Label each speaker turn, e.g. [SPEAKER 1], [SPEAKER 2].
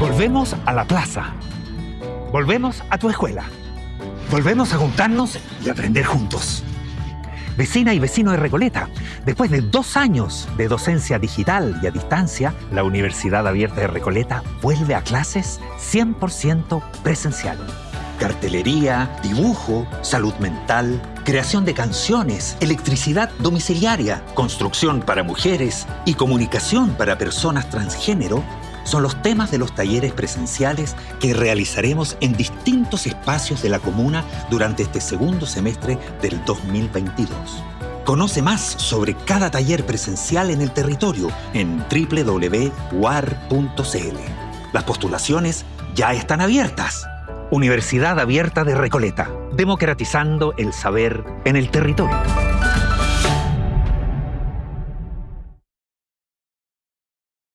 [SPEAKER 1] Volvemos a la plaza. Volvemos a tu escuela. Volvemos a juntarnos y aprender juntos. Vecina y vecino de Recoleta, después de dos años de docencia digital y a distancia, la Universidad Abierta de Recoleta vuelve a clases 100% presencial. Cartelería, dibujo, salud mental, creación de canciones, electricidad domiciliaria, construcción para mujeres y comunicación para personas transgénero son los temas de los talleres presenciales que realizaremos en distintos espacios de la comuna durante este segundo semestre del 2022. Conoce más sobre cada taller presencial en el territorio en www.war.cl. Las postulaciones ya están abiertas. Universidad Abierta de Recoleta, democratizando el saber en el territorio.